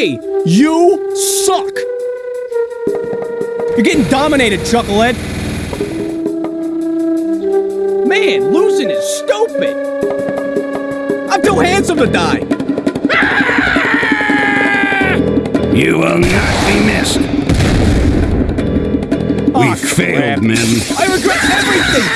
me! You suck! You're getting dominated, Chucklehead! Man, losing is stupid! I'm too handsome to die! You will not be missed. Oh, we failed, men. I regret everything!